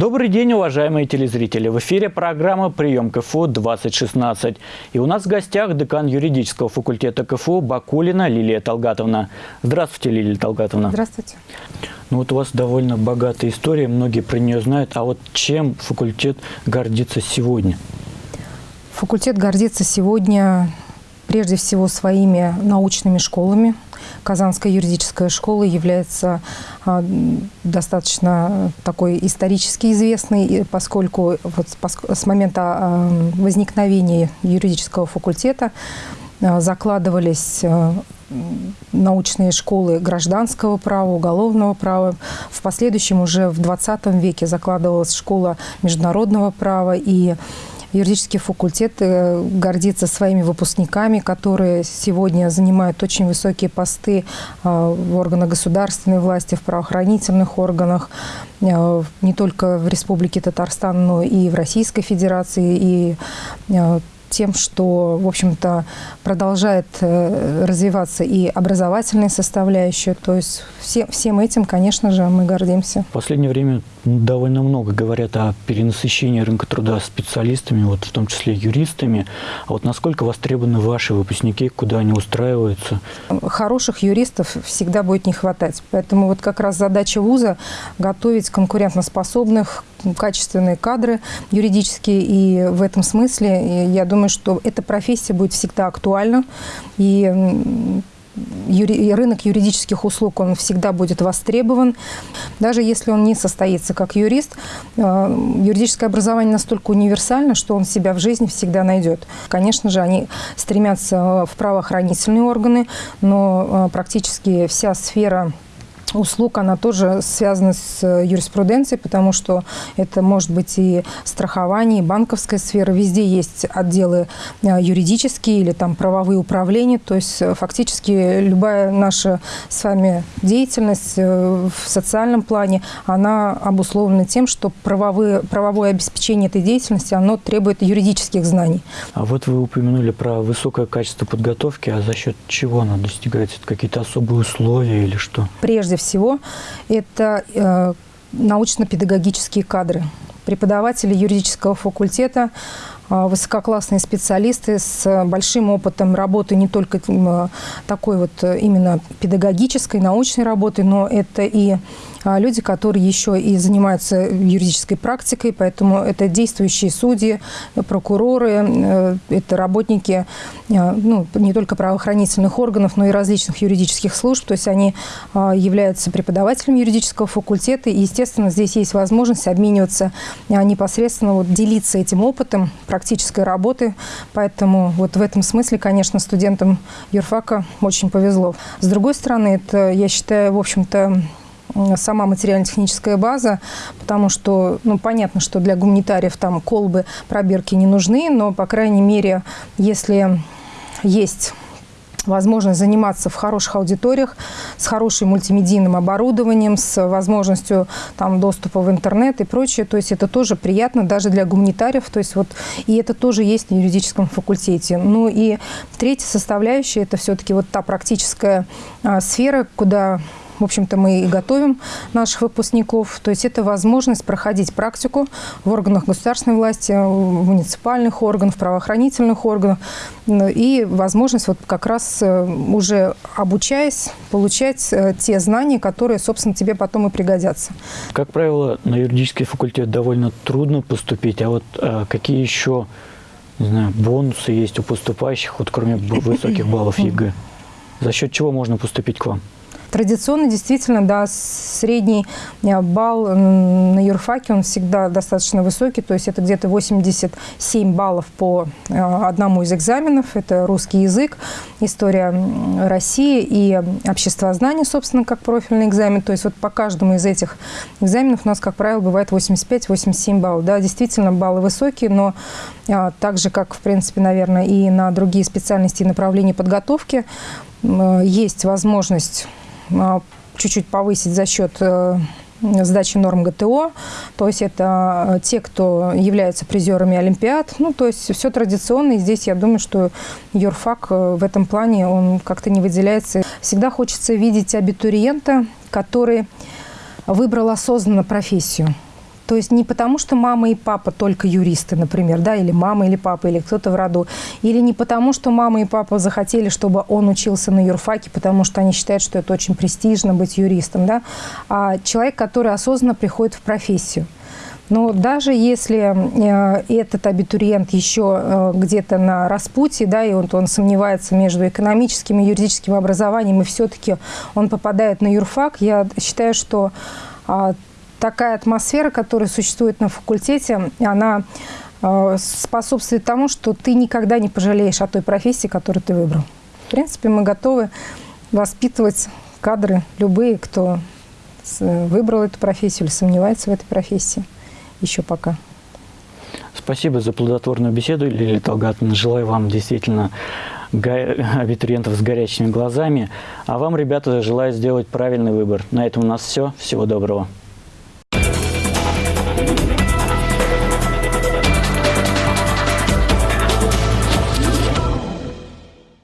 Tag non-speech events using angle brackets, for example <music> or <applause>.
Добрый день, уважаемые телезрители! В эфире программа «Прием КФУ-2016». И у нас в гостях декан юридического факультета КФУ Бакулина Лилия Талгатовна. Здравствуйте, Лилия Талгатовна. Здравствуйте. Ну вот у вас довольно богатая история, многие про нее знают. А вот чем факультет гордится сегодня? Факультет гордится сегодня прежде всего своими научными школами – Казанская юридическая школа является а, достаточно такой исторически известной, поскольку вот с момента а, возникновения юридического факультета а, закладывались научные школы гражданского права, уголовного права. В последующем уже в 20 веке закладывалась школа международного права и Юридический факультет э, гордится своими выпускниками, которые сегодня занимают очень высокие посты э, в органах государственной власти, в правоохранительных органах, э, не только в Республике Татарстан, но и в Российской Федерации, и тем, что, в общем-то, продолжает развиваться и образовательная составляющая. То есть все, всем этим, конечно же, мы гордимся. В последнее время довольно много говорят о перенасыщении рынка труда специалистами, вот в том числе юристами. А вот насколько востребованы ваши выпускники, куда они устраиваются? Хороших юристов всегда будет не хватать. Поэтому вот как раз задача вуза – готовить конкурентоспособных, качественные кадры юридические. И в этом смысле я думаю, что эта профессия будет всегда актуальна. И рынок юридических услуг, он всегда будет востребован. Даже если он не состоится как юрист, э, юридическое образование настолько универсально, что он себя в жизни всегда найдет. Конечно же, они стремятся в правоохранительные органы, но э, практически вся сфера услуг, она тоже связана с э, юриспруденцией, потому что это может быть и страхование, и банковская сфера. Везде есть отделы э, юридические или там правовые управления. То есть э, фактически любая наша с вами деятельность в социальном плане, она обусловлена тем, что правовые, правовое обеспечение этой деятельности, оно требует юридических знаний. А вот вы упомянули про высокое качество подготовки, а за счет чего оно достигается? Какие-то особые условия или что? Прежде всего, это э, научно-педагогические кадры. Преподаватели юридического факультета высококлассные специалисты с большим опытом работы не только такой вот э, именно педагогической, научной работы, но это и а, люди, которые еще и занимаются юридической практикой, поэтому это действующие судьи, прокуроры, э, это работники а, ну, не только правоохранительных органов, но и различных юридических служб, то есть они являются преподавателями юридического факультета, и, естественно, здесь есть возможность обмениваться непосредственно, вот, делиться этим опытом, практической работы. Поэтому вот в этом смысле, конечно, студентам юрфака очень повезло. С другой стороны, это, я считаю, в общем-то, сама материально-техническая база, потому что, ну, понятно, что для гуманитариев там колбы, пробирки не нужны, но, по крайней мере, если есть возможность заниматься в хороших аудиториях, с хорошим мультимедийным оборудованием, с возможностью там, доступа в интернет и прочее. То есть это тоже приятно даже для гуманитариев. То есть вот, и это тоже есть на юридическом факультете. Ну и третья составляющая – это все-таки вот та практическая а, сфера, куда в общем-то, мы и готовим наших выпускников. То есть это возможность проходить практику в органах государственной власти, в муниципальных органах, правоохранительных органах. И возможность вот как раз э, уже обучаясь, получать э, те знания, которые, собственно, тебе потом и пригодятся. Как правило, на юридический факультет довольно трудно поступить. А вот а, какие еще не знаю, бонусы есть у поступающих, вот кроме высоких баллов <laughs> ЕГЭ? За счет чего можно поступить к вам? Традиционно, действительно, да, средний э, балл на юрфаке, он всегда достаточно высокий, то есть это где-то 87 баллов по э, одному из экзаменов. Это русский язык, история России и обществознание, собственно, как профильный экзамен. То есть вот по каждому из этих экзаменов у нас, как правило, бывает 85-87 баллов. Да, действительно, баллы высокие, но а, так же, как, в принципе, наверное, и на другие специальности и направления подготовки, есть возможность чуть-чуть повысить за счет э, сдачи норм ГТО, то есть это э, те, кто являются призерами Олимпиад, ну, то есть все традиционно, и здесь я думаю, что юрфак э, в этом плане, он как-то не выделяется. Всегда хочется видеть абитуриента, который выбрал осознанно профессию. То есть не потому, что мама и папа только юристы, например, да, или мама, или папа, или кто-то в роду. Или не потому, что мама и папа захотели, чтобы он учился на юрфаке, потому что они считают, что это очень престижно быть юристом, да, а человек, который осознанно приходит в профессию. Но даже если э, этот абитуриент еще э, где-то на распутье, да, и он, он сомневается между экономическим и юридическим образованием, и все-таки он попадает на юрфак, я считаю, что а, такая атмосфера, которая существует на факультете, она э, способствует тому, что ты никогда не пожалеешь о той профессии, которую ты выбрал. В принципе, мы готовы воспитывать кадры, любые, кто с- выбрал эту профессию или сомневается в этой профессии еще пока. Спасибо за плодотворную беседу, Лилия Талгатовна. Желаю вам действительно абитуриентов с горящими глазами. А вам, ребята, желаю сделать правильный выбор. На этом у нас все. Всего доброго.